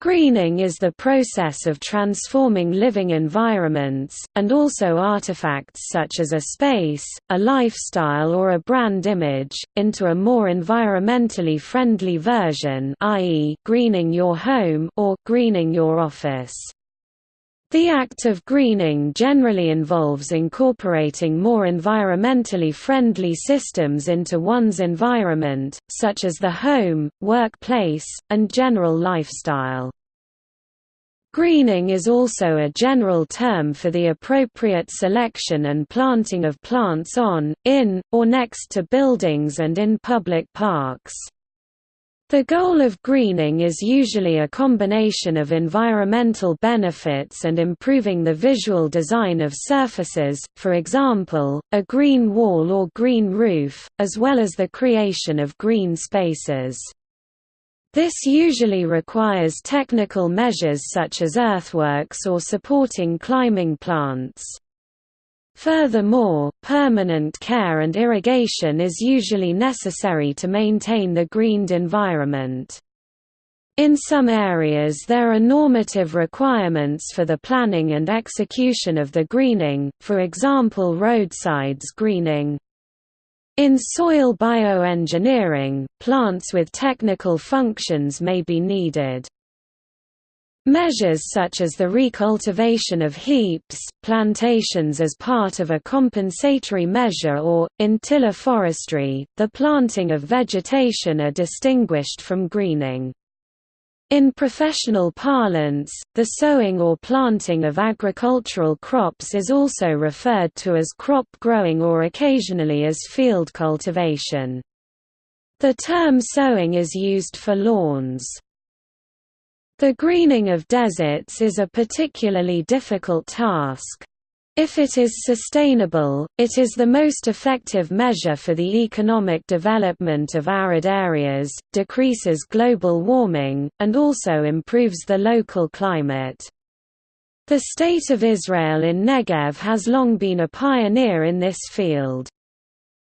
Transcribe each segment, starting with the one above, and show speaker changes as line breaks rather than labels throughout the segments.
Greening is the process of transforming living environments, and also artifacts such as a space, a lifestyle or a brand image, into a more environmentally friendly version i.e., greening your home or greening your office. The act of greening generally involves incorporating more environmentally friendly systems into one's environment, such as the home, workplace, and general lifestyle. Greening is also a general term for the appropriate selection and planting of plants on, in, or next to buildings and in public parks. The goal of greening is usually a combination of environmental benefits and improving the visual design of surfaces, for example, a green wall or green roof, as well as the creation of green spaces. This usually requires technical measures such as earthworks or supporting climbing plants. Furthermore, permanent care and irrigation is usually necessary to maintain the greened environment. In some areas there are normative requirements for the planning and execution of the greening, for example roadsides greening. In soil bioengineering, plants with technical functions may be needed. Measures such as the recultivation of heaps, plantations as part of a compensatory measure or, in tiller forestry, the planting of vegetation are distinguished from greening. In professional parlance, the sowing or planting of agricultural crops is also referred to as crop growing or occasionally as field cultivation. The term sowing is used for lawns. The greening of deserts is a particularly difficult task. If it is sustainable, it is the most effective measure for the economic development of arid areas, decreases global warming, and also improves the local climate. The State of Israel in Negev has long been a pioneer in this field.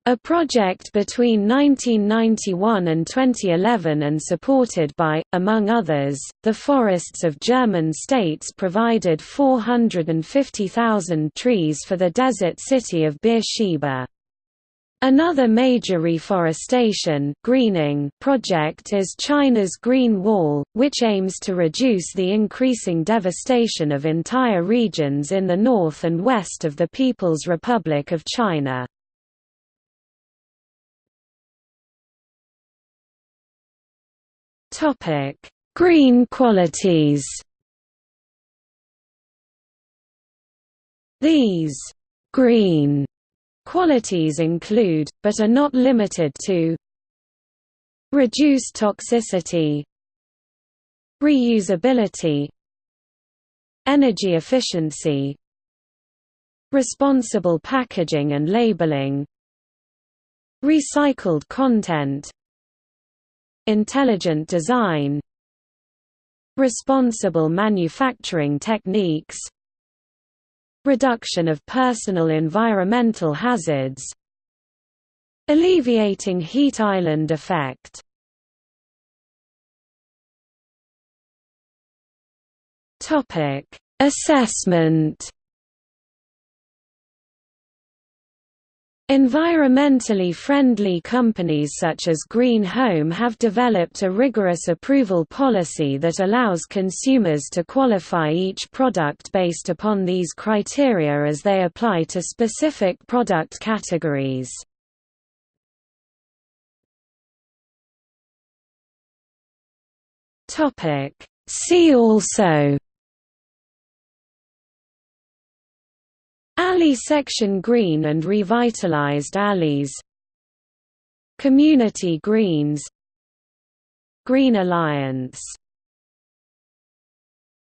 A project between 1991 and 2011 and supported by, among others, the forests of German states provided 450,000 trees for the desert city of Beersheba. Another major reforestation greening project is China's Green Wall, which aims to reduce the increasing devastation of entire regions in the north and west of the People's Republic of China. Topic: Green qualities. These green qualities include, but are not limited to reduced toxicity reusability energy efficiency responsible packaging and labeling recycled content Intelligent design Responsible manufacturing techniques Reduction of personal environmental hazards Alleviating heat island effect. Topic Assessment Environmentally friendly companies such as Green Home have developed a rigorous approval policy that allows consumers to qualify each product based upon these criteria as they apply to specific product categories. See also Alley section green and revitalized alleys. Community greens. Green Alliance